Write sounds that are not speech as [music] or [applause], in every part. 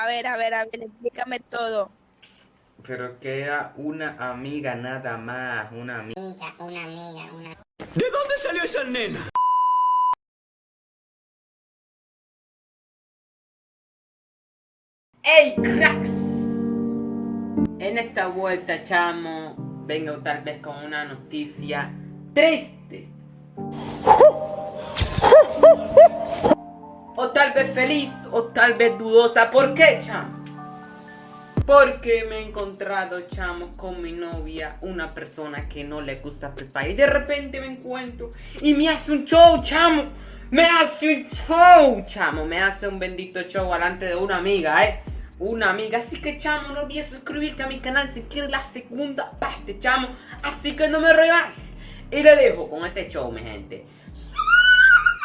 A ver, a ver, a ver, explícame todo. Pero que era una amiga nada más, una amiga. amiga, una amiga, una ¿De dónde salió esa nena? ¡Ey, cracks! En esta vuelta, chamo, vengo tal vez con una noticia triste. O tal vez feliz, o tal vez dudosa. ¿Por qué, chamo? Porque me he encontrado, chamo, con mi novia, una persona que no le gusta Free. Y de repente me encuentro y me hace un show, chamo. Me hace un show, chamo. Me hace un bendito show delante de una amiga, eh. Una amiga. Así que, chamo, no olvides suscribirte a mi canal si quieres la segunda parte, chamo. Así que no me rogas. Y le dejo con este show, mi gente.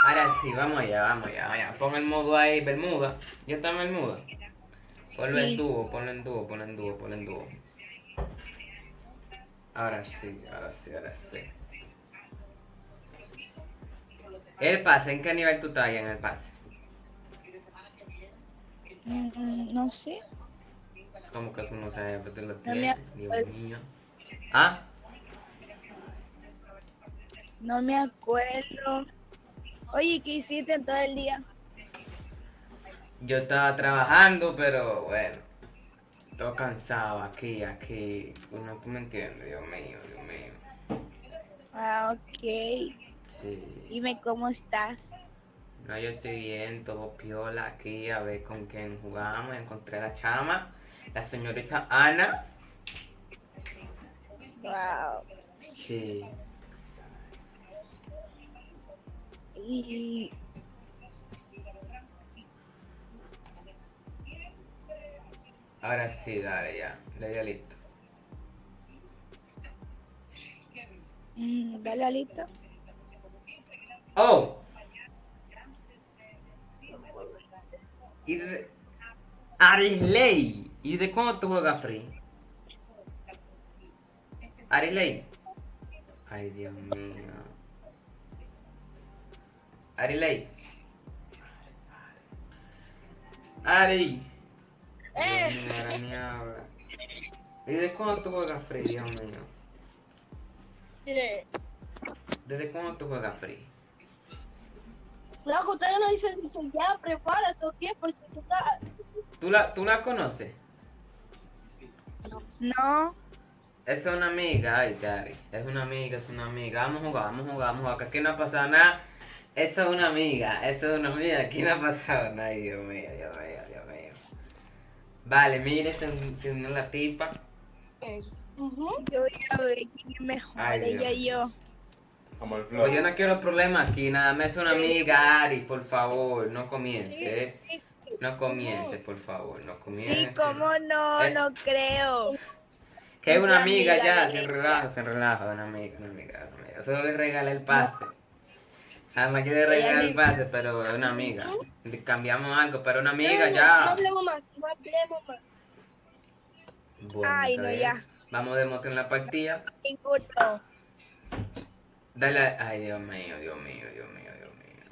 Ahora sí, vamos allá, vamos allá, vamos allá. Pon el modo ahí, Bermuda. ¿Ya está en Bermuda? Ponlo en Sí. dúo, ponlo en dúo, ponlo en dúo, ponlo en dúo. Ahora sí, ahora sí, ahora sí. El pase, ¿en qué nivel tú estás ahí en el pase? Mm, no sé. ¿Cómo que tú no sabes que te lo tienes? Dios mío. ¿Ah? No me acuerdo. Oye, ¿qué hiciste en todo el día? Yo estaba trabajando, pero bueno. Todo cansado aquí, aquí. No, tú me entiendes, Dios mío, Dios mío. Ah, ok. Sí. Dime cómo estás. No, yo estoy bien, todo piola aquí, a ver con quién jugamos. Encontré a la chama, la señorita Ana. Wow. Sí. Y Ahora sí, dale ya, le di a listo. mm, dale alito. ¡Oh! Y de... Arisley. ¿Y de cuándo tú juegas free? Arisley. Ay, Dios mío. Ari. Dios mío, ahora ni habla. ¿Y de cuándo tú juegas free, Dios mío? Mire, ¿Desde cuándo tú juegas free? la ustedes no dicen que ya prepárate o qué, porque tú estás... ¿Tú la, ¿Tú la conoces? No. Esa es una amiga, ay, Gary. Es una amiga, es una amiga. Vamos a jugar, vamos a jugar, vamos a jugar. Que aquí no ha pasado nada. Esa es una amiga, esa es una amiga. Aquí no ha pasado nada. Ay, Dios mío, Dios mío, Dios mío. Vale, mire, se unió la tipa. Yo voy a ver quién es mejor, Ay, ella Dios. y yo. Como el Pues yo no quiero problemas aquí, nada más es una amiga, Ari, por favor, no comience, ¿eh? No comience, por favor, no comience. Sí, cómo no, Eh. no creo. Que es una amiga amiga ya, sin relajo, sin relajo, una amiga, una amiga, una amiga. Solo le regalé el pase. Además yo le regalé el pase, pero es una amiga. Cambiamos algo, pero una amiga No, No ya. hablemos más, no hablemos más. Bueno, Ay, no, bien. ya. Vamos de moto en la partida. Dale, a- ay Dios mío, Dios mío, Dios mío, Dios mío.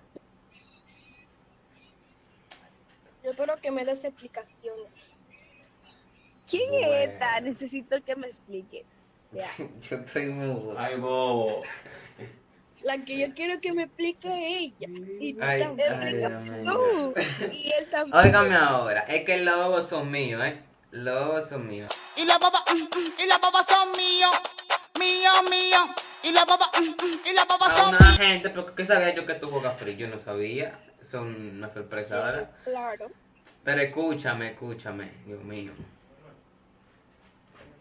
Yo espero que me des explicaciones. ¿Quién Bueno. es esta? Necesito que me explique. Ya. [laughs] Yo estoy mudo. Ay, bobo. La que yo quiero que me explique ella. Y tú Ay, también. ay. Tú. Y él también. Óigame ahora, es que los lobos son míos, ¿eh? Los lobos son míos. Y la baba, mm, mm, y la baba son mío, mío, mío. Y la baba, mm, y la baba A son una gente, porque ¿qué sabía yo que tú juegas free? Yo no sabía. Son una sorpresa, ¿verdad? Claro. Pero escúchame, escúchame, Dios mío.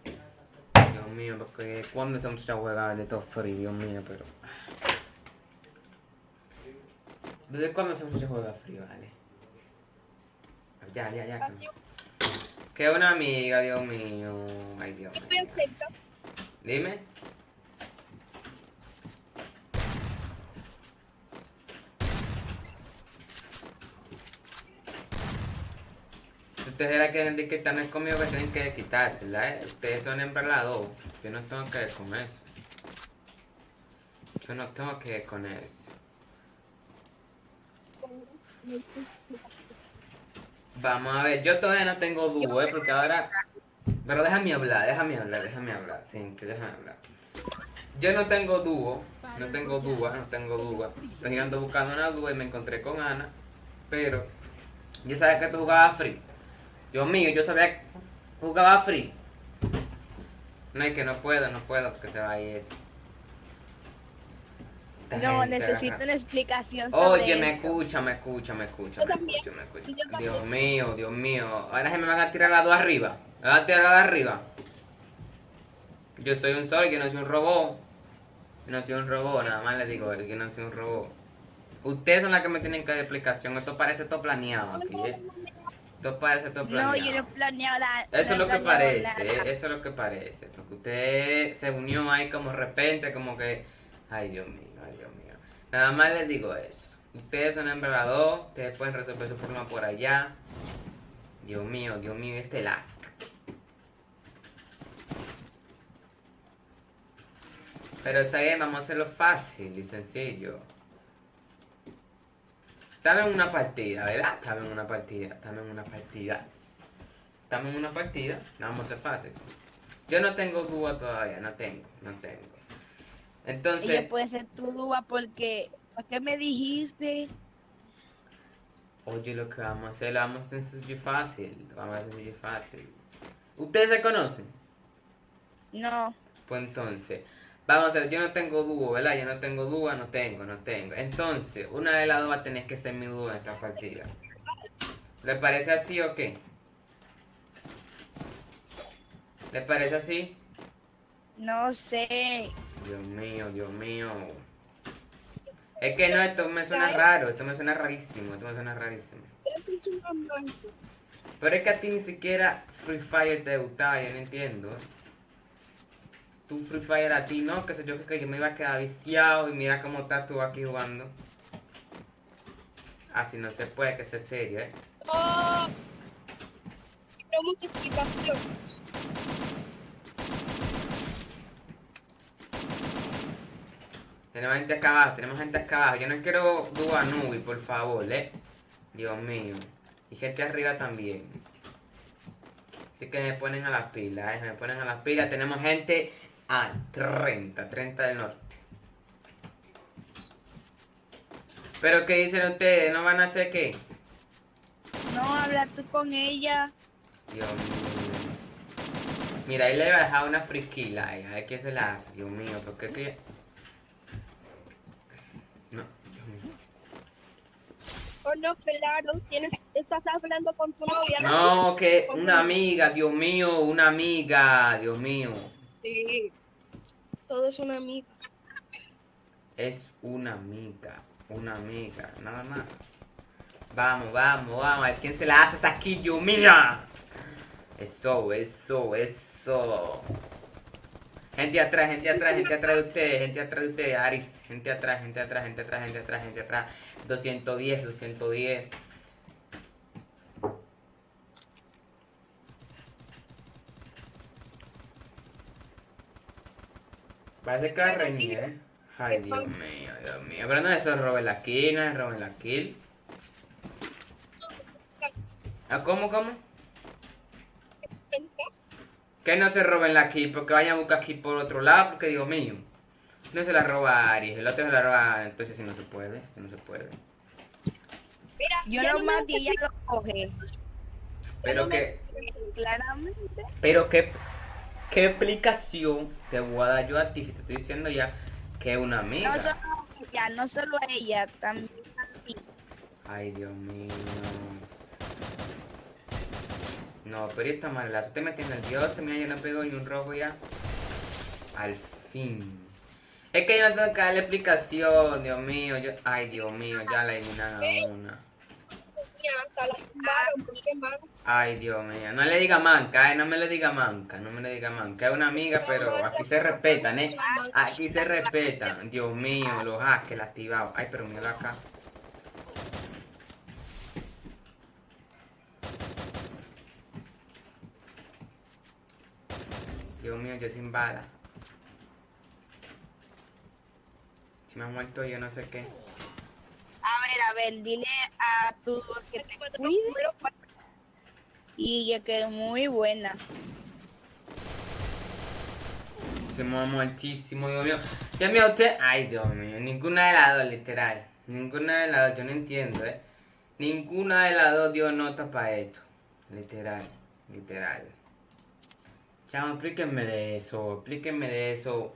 Dios mío, porque cuando esta muchacha juega de todo free, Dios mío, pero. ¿Desde cuándo esa muchacha juega free, vale? Ya, ya, ya. Así Que una amiga, Dios mío. Ay, Dios mío. Dime. Ustedes la quieren decir que están conmigo, que tienen que quitársela, ¿eh? Ustedes son hembras las dos. Yo no tengo que ver con eso. Yo no tengo que ver con eso. Vamos a ver, yo todavía no tengo dúo, ¿eh? Porque ahora... Pero déjame hablar, déjame hablar, déjame hablar. Sí, que déjame hablar. Yo no tengo dúo, no tengo dúo, no tengo dúo. Estoy ando buscando una dúo y me encontré con Ana. Pero yo sabía que tú jugabas free. Dios mío, yo sabía que jugaba free. No, es que no puedo, no puedo porque se va a ir. Esta No, gente, necesito una explicación sobre Oye, me escucha, me escucha, me escucha, me escucha, me escucha. Dios mío, Dios mío. Ahora se me van a tirar las dos arriba. Me van a tirar las dos arriba. Yo soy un sol, yo no soy un robot. Yo no soy un robot, nada más les digo yo no soy un robot. Ustedes son las que me tienen que dar explicación. Esto parece todo planeado aquí, ¿eh? Esto parece todo No, planeado. yo no he planeado nada. Eso es no lo que parece, nada. eso es lo que parece. Porque usted se unió ahí como de repente, como que. Ay, Dios mío, ay, Dios mío. Nada más les digo eso. Ustedes son embargador, ustedes pueden resolver su problema por allá. Dios mío, Dios mío, este lag. Pero está bien, vamos a hacerlo fácil y sencillo. En una partida, ¿verdad? En una partida, en una partida. En una partida, vamos a hacer fácil. Yo no tengo dúo todavía, no tengo, no tengo. Entonces, Ella puede ser tu duda porque... ¿Por qué me dijiste? oye, lo que vamos a hacer, lo vamos a hacer sencillo fácil. Lo vamos a hacer sencillo fácil. ¿Ustedes se conocen? No. Pues entonces, vamos a hacer, yo no tengo dúo, ¿verdad? Yo no tengo dúo, no tengo, no tengo. Entonces, una de las dos va a tener que ser mi dúo en esta partida. ¿Le parece así o qué? ¿Le parece así? No sé. Dios mío, Dios mío. Es que no, esto me suena raro, esto me suena rarísimo, esto me suena rarísimo. Eso es un romance. Pero es que a ti ni siquiera Free Fire te gustaba, yo no entiendo. Tú Free Fire a ti, no, que sé yo, que yo me iba a quedar viciado y mira cómo estás tú aquí jugando. Así no se puede, que sea serio, ¿eh? Oh, explicación. Tenemos gente acá abajo, tenemos gente acá abajo. Yo no quiero dúo Nubi, por favor, ¿eh? Dios mío. Y gente arriba también. Así que me ponen a las pilas, ¿eh? Me ponen a las pilas. Tenemos gente a 30, 30 del norte. ¿Pero qué dicen ustedes? ¿No van a hacer qué? No, habla tú con ella. Dios mío. Mira, ahí le voy a dejar una frisquila. A ver quién se la hace. Dios mío, ¿por qué que...? No, Dios mío. Oh, no, claro. Tienes, estás hablando con tu novia. No, que una amiga, Dios mío, una amiga, Dios mío. Sí. Todo es una amiga. Es una amiga, una amiga, nada más. Vamos, vamos, vamos, a ver quién se la hace esa kill, Dios mío. Eso, eso, eso. Gente atrás, gente atrás, gente atrás de ustedes, gente atrás de ustedes, Aris. Gente atrás, gente atrás, gente atrás, gente atrás, gente atrás. 210, 210. Parece que va a reñir, ¿eh? Ay, Dios mío, Dios mío. Pero no es eso, roben la kill, no es roben la kill. ¿Ah, cómo, cómo? Que no se roben la kill, porque vayan a buscar kill por otro lado, porque Dios mío. No se la roba Aries, el otro se la roba, entonces si no se puede, si no se puede. Mira, Yo ya lo no me mato y ella lo coge. Pero que, Claramente. pero que, ¿qué explicación te voy a dar yo a ti si te estoy diciendo ya que es una amiga? No solo a ella, no solo a ella, también a mí. Ay, Dios mío. No, pero esta mala, usted me tiene nervioso, mira, yo no pego ni un rojo ya. Al fin. Es que yo no tengo que darle explicación, Dios mío. Ay, Dios mío, ya la eliminan a una. Ay, Dios mío. No le diga manca, eh, no me le diga manca, no me le diga manca. Es una amiga, pero aquí se respetan, eh. Aquí se respetan. Dios mío, los hackers activados. Ay, pero míralo acá. Dios mío, yo sin bala. Si me ha muerto yo no sé qué. A ver, a ver, dile a tu que te cuide. Y ella que es muy buena. Se mueve muchísimo, Dios mío. Dios mío, usted. Ay, Dios mío. Ninguna de las dos, literal. Ninguna de las dos, yo no entiendo, ¿eh? Ninguna de las dos dio nota para esto. Literal, literal. Chamo, explíquenme de eso, explíquenme de eso.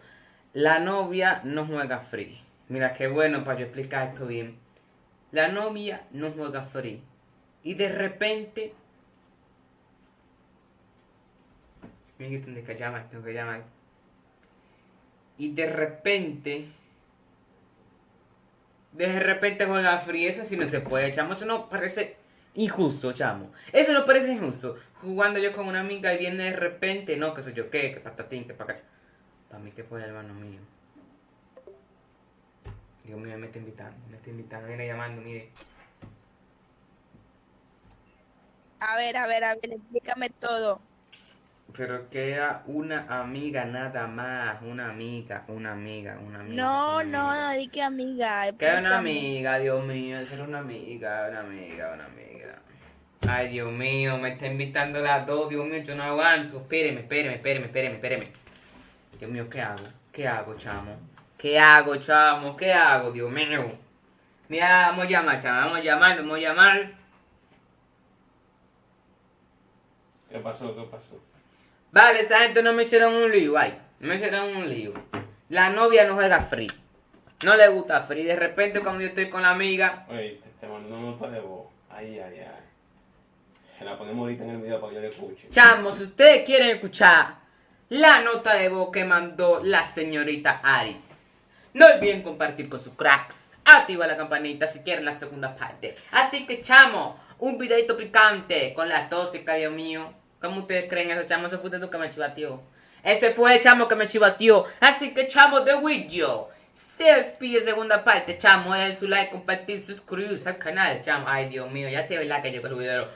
La novia no juega free. Mira, qué bueno para yo explicar esto bien. La novia no juega free. Y de repente. Mira que tengo que llamar, tengo que llamar. Y de repente. De repente juega free. Eso sí no se puede, chamo. Eso no parece injusto, chamo. Eso no parece injusto. Jugando yo con una amiga y viene de repente. No, que soy yo qué, que patatín, que para acá. Para mí que fue el hermano mío. Dios mío, me está invitando, me está invitando, viene llamando, mire. A ver, a ver, a ver, explícame todo. Pero que era una amiga nada más, una amiga, una amiga, una amiga. No, una no, amiga. no, di que amiga. Que era una amiga, Dios mío, esa era una amiga, una amiga, una amiga. Ay, Dios mío, me está invitando las dos, Dios mío, yo no aguanto. Espéreme, espéreme, espéreme, espéreme, espéreme. Dios mío, ¿qué hago? ¿Qué hago, chamo? ¿Qué hago, chamo? ¿Qué hago, Dios mío? Mira, vamos a llamar, chamo, vamos a llamar, vamos a llamar. ¿Qué pasó? ¿Qué pasó? Vale, esa gente no me hicieron un lío, ay. No me hicieron un lío. La novia no juega free. No le gusta free. De repente cuando yo estoy con la amiga, Oye, te, te mandó una nota de voz. Ay, ay, ay. Se la ponemos ahorita en el video para que yo le escuche. chamo, si ustedes quieren escuchar la nota de voz que mandó la señorita Aris, no olviden compartir con sus cracks. Activa la campanita si quieren la segunda parte. Así que, chamo, un videito picante con la tóxica, Dios mío. ¿Cómo ustedes creen eso, chamo? Ese fue tú que me chivateó. Ese fue el chamo que me chivateó. Así que, chamo, de video. Se despide segunda parte, chamo. Den su like, compartir, suscribirse al canal, chamo. Ay, Dios mío, ya sé, ¿verdad? Que llegó el video.